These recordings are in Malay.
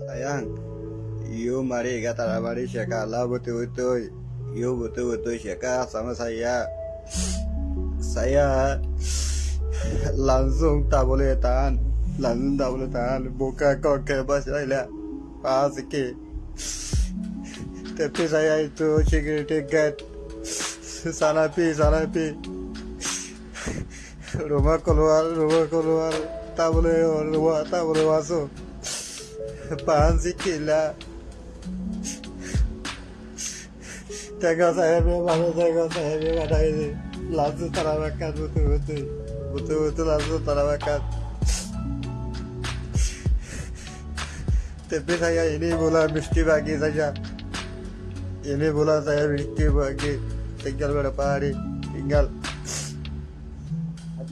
Sayang, you mari kata mari syaka Allah betul-betul. You betul-betul syaka sama saya. Saya langsung tak boleh tahan. Langsung tak boleh tahan. Buka kau ke bahasa saya. Pas sikit. Tapi saya itu security guard. Sana pi, sana pi. Rumah keluar, rumah keluar. Tak boleh, rumah tak boleh masuk. Pahan sikit lah. Tengok saya memang tengok saya memang ada ini. Langsung terawakan betul-betul. Betul-betul langsung terawakan. Tapi saya ini bulan mesti bagi saja. Ini bulan saya mesti bagi. Tinggal berapa hari? Tinggal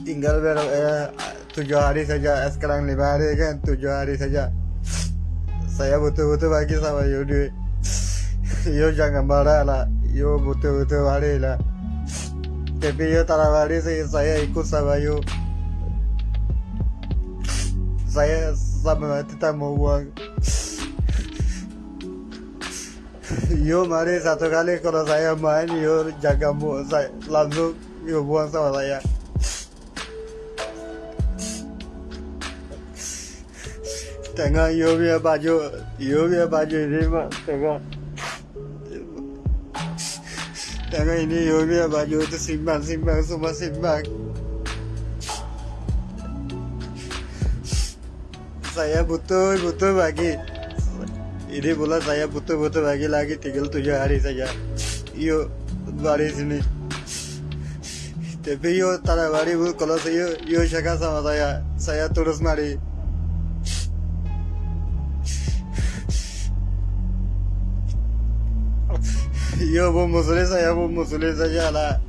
tinggal berapa eh, tujuh hari saja. Sekarang lima hari kan? Tujuh hari saja. Saya betul-betul bagi sama you duit. You jangan marah lah. You betul-betul hari lah. Tapi you tak hari saya, saya ikut sama you. Saya sama tidak mau uang. You mari satu kali kalau saya main, you jaga mu, saya langsung you buang sama saya. Tengok you punya baju, punya baju ini mak, tengok. Tengok ini punya baju itu simbang, simbang, semua simbang. Saya butuh, butuh bagi. Ini bulan saya butuh-butuh bagi lagi tinggal tujuh hari saja. Yuk, bari sini. Tapi yuk tak bari kalau saya yuk cakap sama saya, saya terus mari. yo bu musuliza ya bu musuliza ya la